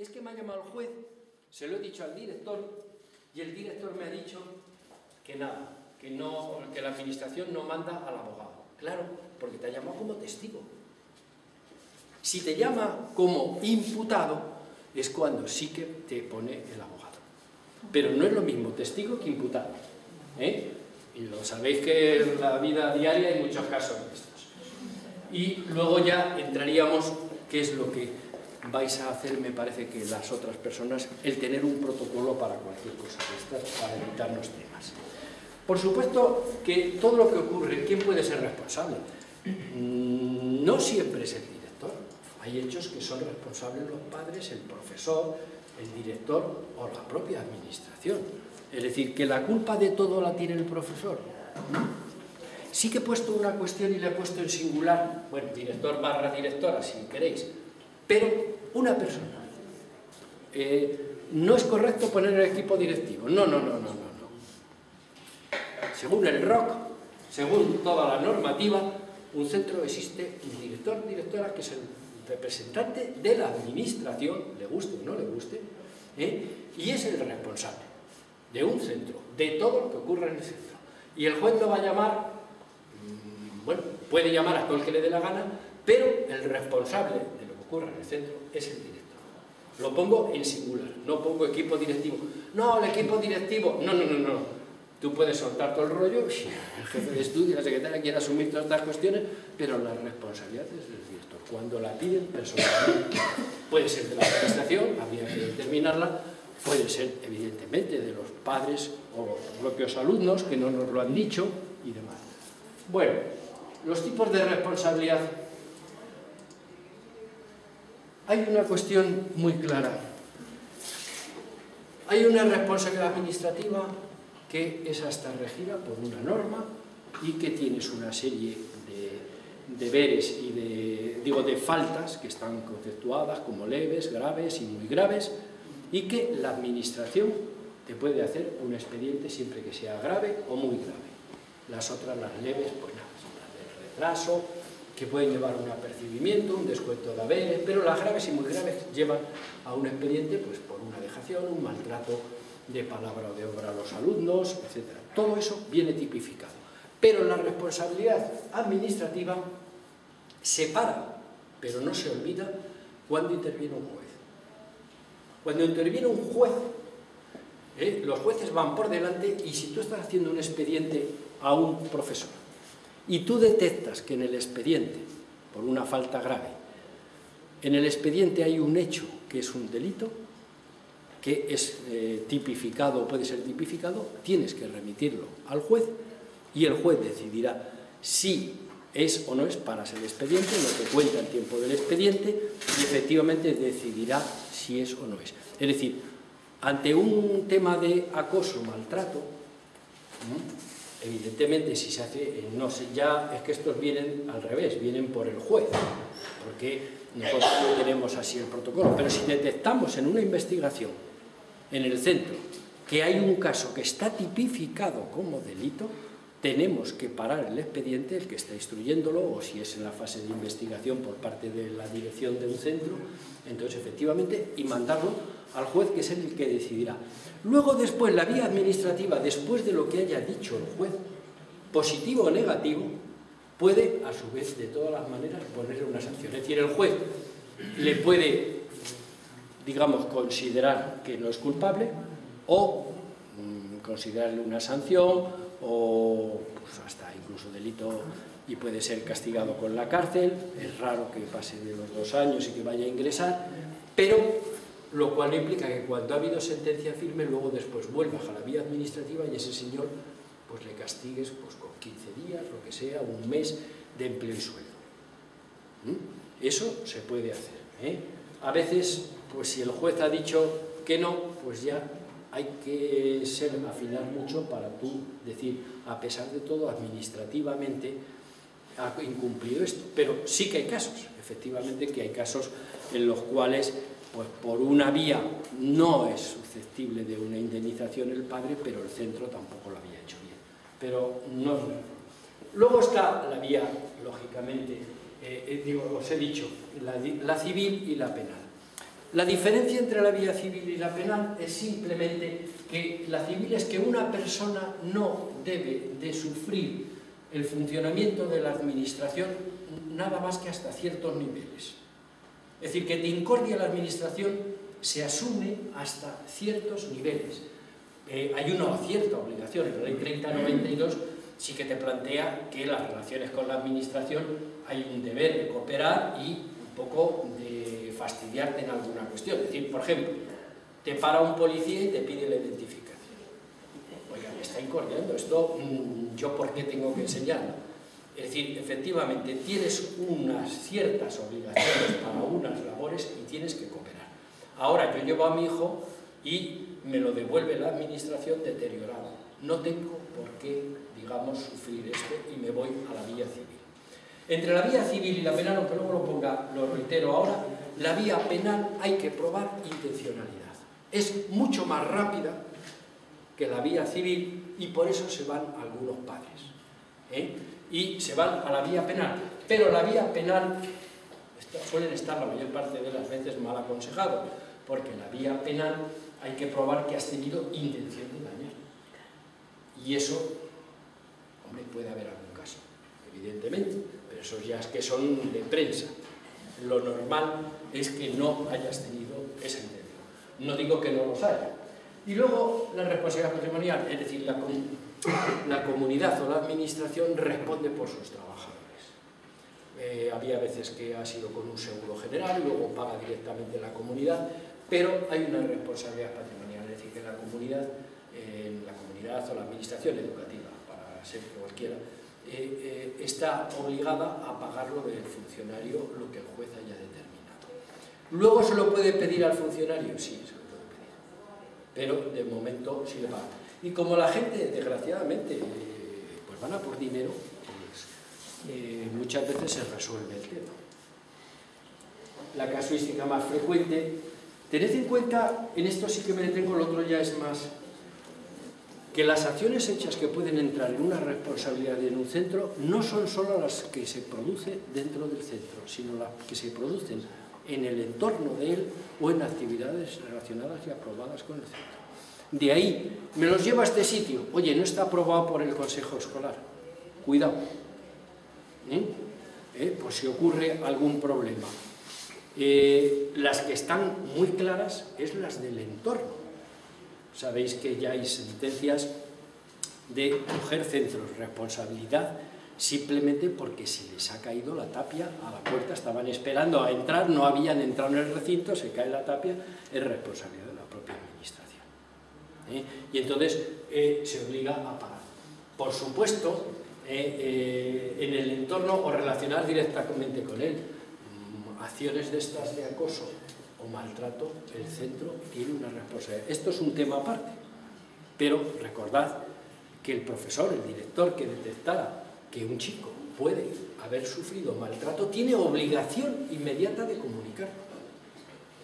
es que me ha llamado el juez, se lo he dicho al director y el director me ha dicho que nada, que, no, que la administración no manda al abogado. Claro, porque te ha llamado como testigo. Si te llama como imputado, es cuando sí que te pone el abogado. Pero no es lo mismo testigo que imputado. ¿eh? Y lo sabéis que en la vida diaria hay muchos casos de estos. Y luego ya entraríamos, qué es lo que vais a hacer, me parece que las otras personas, el tener un protocolo para cualquier cosa de estas, para evitarnos temas. Por supuesto que todo lo que ocurre, ¿quién puede ser responsable? Mm, no siempre es el director. Hay hechos que son responsables los padres, el profesor, el director o la propia administración. Es decir, que la culpa de todo la tiene el profesor. Sí que he puesto una cuestión y le he puesto en singular, bueno, director barra directora, si queréis, pero una persona. Eh, no es correcto poner el equipo directivo. No, no, no, no, no. no. Según el ROC, según toda la normativa, un centro existe un director, directora, que es el representante de la administración, le guste o no le guste, ¿eh? y es el responsable de un centro, de todo lo que ocurra en el centro. Y el juez lo va a llamar, mm, bueno, puede llamar a todo el que le dé la gana, pero el responsable de lo que ocurra en el centro es el director. Lo pongo en singular, no pongo equipo directivo. No, el equipo directivo, no, no, no, no. Tú puedes soltar todo el rollo, el jefe de estudio, la secretaria quiere asumir todas estas cuestiones, pero la responsabilidad es del director. Cuando la piden personalmente, puede ser de la administración, habría que determinarla, puede ser evidentemente de los padres o los propios alumnos que no nos lo han dicho y demás. Bueno, los tipos de responsabilidad. Hay una cuestión muy clara. Hay una responsabilidad administrativa que es hasta regida por una norma y que tienes una serie de deberes y de, digo, de faltas que están conceptuadas como leves, graves y muy graves y que la administración te puede hacer un expediente siempre que sea grave o muy grave. Las otras, las leves, pues nada, las de retraso, que pueden llevar un apercibimiento, un descuento de haberes, pero las graves y muy graves llevan a un expediente pues, por una dejación, un maltrato de palabra o de obra a los alumnos, etc. Todo eso viene tipificado. Pero la responsabilidad administrativa se para, pero no se olvida cuando interviene un juez. Cuando interviene un juez, ¿eh? los jueces van por delante y si tú estás haciendo un expediente a un profesor y tú detectas que en el expediente, por una falta grave, en el expediente hay un hecho que es un delito, que es eh, tipificado o puede ser tipificado, tienes que remitirlo al juez y el juez decidirá si es o no es para el expediente, lo que cuenta el tiempo del expediente y efectivamente decidirá si es o no es. Es decir, ante un tema de acoso, maltrato, evidentemente si se hace, eh, no sé, ya es que estos vienen al revés, vienen por el juez, porque nosotros no tenemos así el protocolo, pero si detectamos en una investigación en el centro que hay un caso que está tipificado como delito, tenemos que parar el expediente, el que está instruyéndolo, o si es en la fase de investigación por parte de la dirección de un centro, entonces efectivamente, y mandarlo al juez que es el que decidirá. Luego después, la vía administrativa, después de lo que haya dicho el juez, positivo o negativo, puede a su vez de todas las maneras ponerle una sanción. Es decir, el juez le puede, digamos, considerar que no es culpable o mm, considerarle una sanción o pues, hasta incluso delito y puede ser castigado con la cárcel, es raro que pase de los dos años y que vaya a ingresar, pero lo cual implica que cuando ha habido sentencia firme, luego después vuelvas a la vía administrativa y ese señor pues le castigues pues, con 15 días, lo que sea, un mes de empleo y sueldo. ¿Mm? Eso se puede hacer. ¿eh? A veces, pues si el juez ha dicho que no, pues ya hay que ser, afinar mucho para tú decir, a pesar de todo, administrativamente ha incumplido esto. Pero sí que hay casos, efectivamente que hay casos en los cuales, pues por una vía no es susceptible de una indemnización el padre, pero el centro tampoco lo había hecho bien. Pero no es Luego está la vía, lógicamente, eh, eh, digo, os he dicho, la civil y la penal. La diferencia entre la vía civil y la penal es simplemente que la civil es que una persona no debe de sufrir el funcionamiento de la administración nada más que hasta ciertos niveles. Es decir, que de incordia la administración se asume hasta ciertos niveles. Eh, hay una cierta obligación, en la ley 3092 sí que te plantea que las relaciones con la administración hay un deber de cooperar y un poco de fastidiarte en alguna cuestión. Es decir, por ejemplo, te para un policía y te pide la identificación. Oiga, me está incordiando, esto mm, yo por qué tengo que enseñarlo. Es decir, efectivamente, tienes unas ciertas obligaciones para unas labores y tienes que cooperar. Ahora, yo llevo a mi hijo y me lo devuelve la administración deteriorado. No tengo por qué, digamos, sufrir esto y me voy a la vía civil. Entre la vía civil y la penal, aunque luego lo ponga, lo reitero ahora, la vía penal hay que probar intencionalidad. Es mucho más rápida que la vía civil y por eso se van algunos padres. ¿eh? Y se van a la vía penal. Pero la vía penal suelen estar la mayor parte de las veces mal aconsejados, porque la vía penal hay que probar que has tenido intención de dañar. Y eso, hombre, puede haber algún caso, evidentemente, pero esos ya es que son de prensa. Lo normal es que no hayas tenido esa intención. No digo que no los haya. Y luego la responsabilidad patrimonial, es decir, la, comunidad o la administración responde por sus trabajadores. Eh, había veces que ha sido con un seguro general, luego paga directamente la comunidad, pero hay una responsabilidad patrimonial, es decir, que la comunidad, eh, la comunidad o la administración educativa, para ser cualquiera, eh, está obligada a pagarlo del funcionario lo que el juez haya determinado. Luego se lo puede pedir al funcionario, sí, se lo puede pedir, pero de momento sí le paga. Y como la gente, desgraciadamente, pues van a por dinero, pues muchas veces se resuelve el tema. La casuística más frecuente Tened en cuenta, en esto sí que me detengo, el otro ya es más, que las acciones hechas que pueden entrar en una responsabilidad en un centro no son solo las que se producen dentro del centro, sino las que se producen en el entorno de él o en actividades relacionadas y aprobadas con el centro. De ahí, me los llevo a este sitio. Oye, no está aprobado por el consejo escolar. Cuidado. ¿Eh? ¿Eh? Pues si ocurre algún problema. Eh, las que están muy claras es las del entorno. Sabéis que ya hay sentencias de coger centros, responsabilidad, simplemente porque se les ha caído la tapia a la puerta, estaban esperando a entrar, no habían entrado en el recinto, se cae la tapia, es responsabilidad de la propia administración. ¿eh? Y entonces eh, se obliga a pagar. Por supuesto, en el entorno o relacionar directamente con él, acciones de estas de acoso o maltrato, el centro tiene una responsabilidad. Esto es un tema aparte, pero recordad que el profesor, el director que detectara que un chico puede haber sufrido maltrato, tiene obligación inmediata de comunicarlo.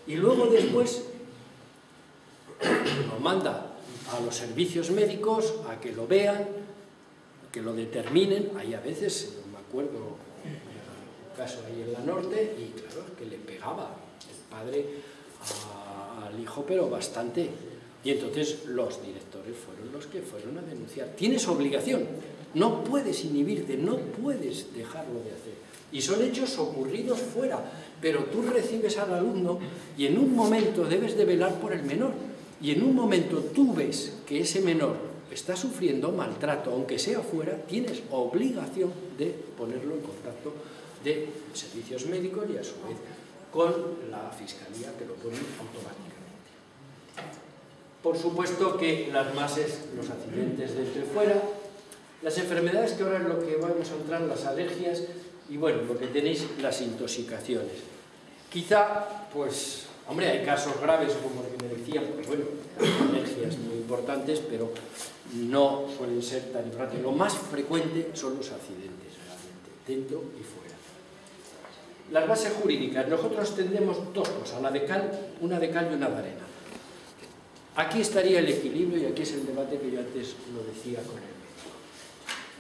Y luego después lo manda a los servicios médicos a que lo vean, que lo determinen. Hay a veces, no me acuerdo caso ahí en la norte, y claro, que le pegaba el padre al hijo, pero bastante. Y entonces los directores fueron los que fueron a denunciar. Tienes obligación, no puedes inhibirte, no puedes dejarlo de hacer. Y son hechos ocurridos fuera, pero tú recibes al alumno y en un momento debes de velar por el menor. Y en un momento tú ves que ese menor está sufriendo maltrato, aunque sea fuera, tienes obligación de ponerlo en contacto de servicios médicos y a su vez con la Fiscalía que lo pone automáticamente. Por supuesto que las mases, los accidentes y fuera, las enfermedades que ahora es lo que vamos a entrar, las alergias y bueno, lo que tenéis, las intoxicaciones. Quizá, pues, hombre, hay casos graves como el que me decían, pues bueno, alergias muy importantes, pero no suelen ser tan importantes. Lo más frecuente son los accidentes, realmente, dentro y fuera. Las bases jurídicas, nosotros tendremos dos cosas, la de cal, una de cal y una de arena. Aquí estaría el equilibrio y aquí es el debate que yo antes lo decía con él.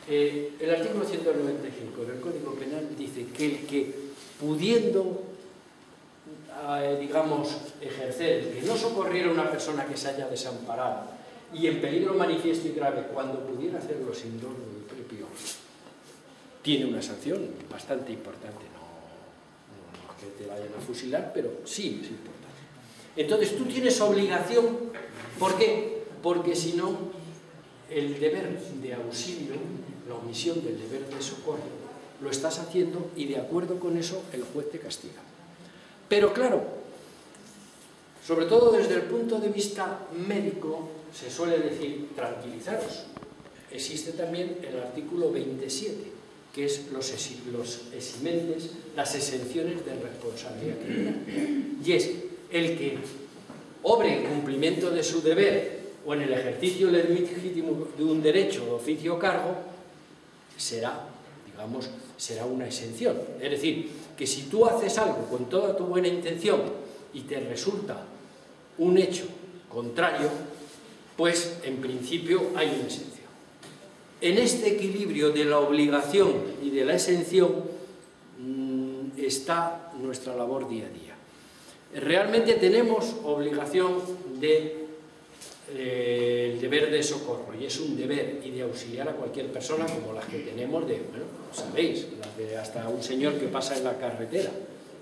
Eh, el artículo 195 del Código Penal dice que el que pudiendo eh, digamos, ejercer, que no socorriera a una persona que se haya desamparado y en peligro manifiesto y grave, cuando pudiera hacerlo sin dolo del propio, tiene una sanción bastante importante. No, que te vayan a fusilar, pero sí es importante. Entonces tú tienes obligación, ¿por qué? Porque si no, el deber de auxilio, la omisión del deber de socorro, lo estás haciendo y de acuerdo con eso el juez te castiga. Pero claro, sobre todo desde el punto de vista médico, se suele decir, tranquilizaros. Existe también el artículo 27, que es los, eximentes, las exenciones de responsabilidad criminal. Y es el que obre en cumplimiento de su deber o en el ejercicio legítimo de un derecho de oficio o cargo, será, digamos, será una exención. Es decir, que si tú haces algo con toda tu buena intención y te resulta un hecho contrario, pues en principio hay una exención. En este equilibrio de la obligación y de la exención mm, está nuestra labor día a día. Realmente tenemos obligación de eh, el deber de socorro y es un deber y de auxiliar a cualquier persona como las que tenemos de, bueno, sabéis, hasta un señor que pasa en la carretera,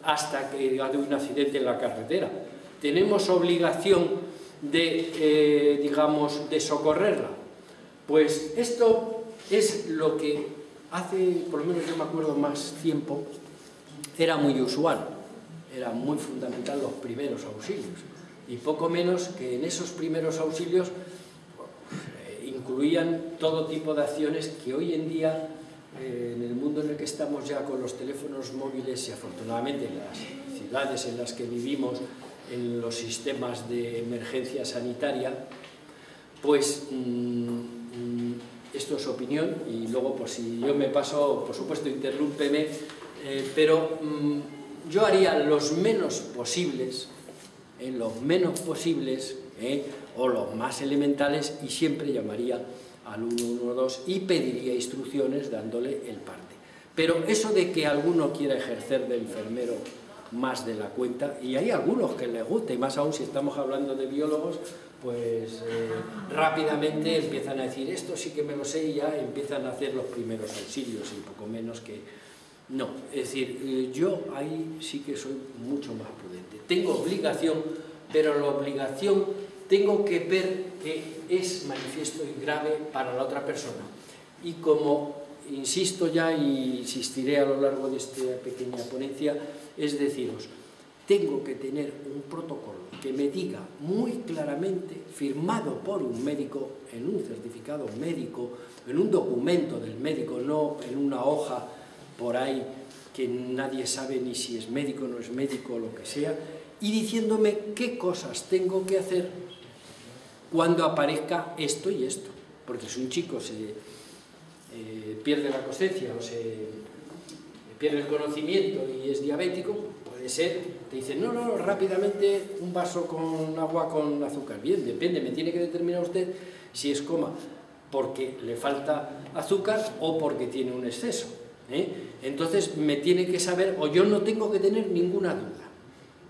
hasta que ha un accidente en la carretera. Tenemos obligación de, eh, digamos, de socorrerla. Pues esto es lo que hace, por lo menos yo me acuerdo más tiempo, era muy usual, era muy fundamental los primeros auxilios y poco menos que en esos primeros auxilios eh, incluían todo tipo de acciones que hoy en día, eh, en el mundo en el que estamos ya con los teléfonos móviles y afortunadamente en las ciudades en las que vivimos, en los sistemas de emergencia sanitaria, pues mm, mm, esto es opinión y luego por si yo me paso, por supuesto interrúmpeme, eh, pero mm, yo haría los menos posibles en los menos posibles ¿eh? o los más elementales y siempre llamaría al 112 y pediría instrucciones dándole el parte. Pero eso de que alguno quiera ejercer de enfermero más de la cuenta, y hay algunos que les gusta, y más aún si estamos hablando de biólogos, pues eh, rápidamente empiezan a decir esto sí que me lo sé y ya empiezan a hacer los primeros auxilios y poco menos que... No, es decir, eh, yo ahí sí que soy mucho más. Tengo obligación, pero la obligación tengo que ver que es manifiesto y grave para la otra persona. Y como insisto ya y insistiré a lo largo de esta pequeña ponencia, es deciros, tengo que tener un protocolo que me diga muy claramente, firmado por un médico, en un certificado médico, en un documento del médico, no en una hoja por ahí que nadie sabe ni si es médico no es médico o lo que sea, y diciéndome qué cosas tengo que hacer cuando aparezca esto y esto. Porque si un chico se eh, pierde la conciencia o se pierde el conocimiento y es diabético, puede ser, te dicen, no, no, rápidamente un vaso con agua con azúcar. Bien, depende, me tiene que determinar usted si es coma porque le falta azúcar o porque tiene un exceso. ¿eh? Entonces me tiene que saber, o yo no tengo que tener ninguna duda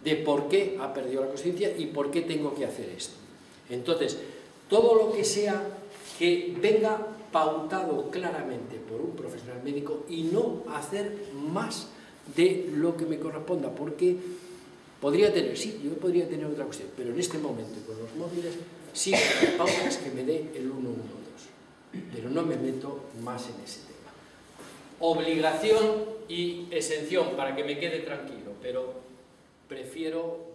de por qué ha perdido la conciencia y por qué tengo que hacer esto. Entonces, todo lo que sea que venga pautado claramente por un profesional médico y no hacer más de lo que me corresponda, porque podría tener, sí, yo podría tener otra cuestión, pero en este momento con los móviles sí pautas que me dé el 112, pero no me meto más en ese tema obligación y exención para que me quede tranquilo, pero prefiero,